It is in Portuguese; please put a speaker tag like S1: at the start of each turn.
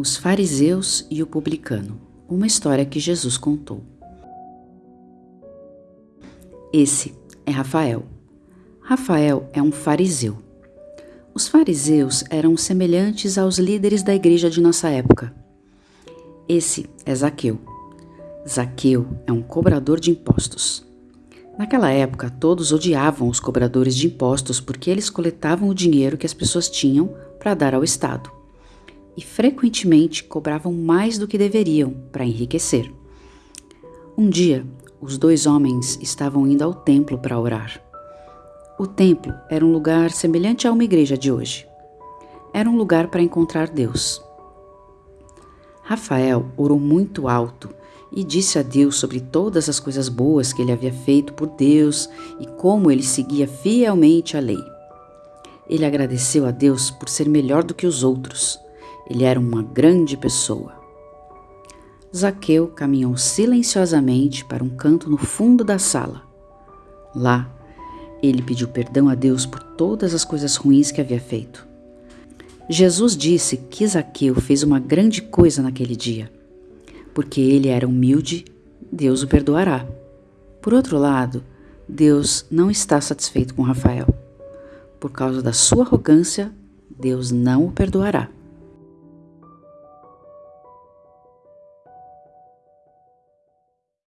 S1: Os fariseus e o publicano. Uma história que Jesus contou. Esse é Rafael. Rafael é um fariseu. Os fariseus eram semelhantes aos líderes da igreja de nossa época. Esse é Zaqueu. Zaqueu é um cobrador de impostos. Naquela época, todos odiavam os cobradores de impostos porque eles coletavam o dinheiro que as pessoas tinham para dar ao Estado e frequentemente cobravam mais do que deveriam para enriquecer. Um dia, os dois homens estavam indo ao templo para orar. O templo era um lugar semelhante a uma igreja de hoje. Era um lugar para encontrar Deus. Rafael orou muito alto e disse a Deus sobre todas as coisas boas que ele havia feito por Deus e como ele seguia fielmente a lei. Ele agradeceu a Deus por ser melhor do que os outros ele era uma grande pessoa. Zaqueu caminhou silenciosamente para um canto no fundo da sala. Lá, ele pediu perdão a Deus por todas as coisas ruins que havia feito. Jesus disse que Zaqueu fez uma grande coisa naquele dia. Porque ele era humilde, Deus o perdoará. Por outro lado, Deus não está satisfeito com Rafael. Por causa da sua arrogância, Deus não o perdoará.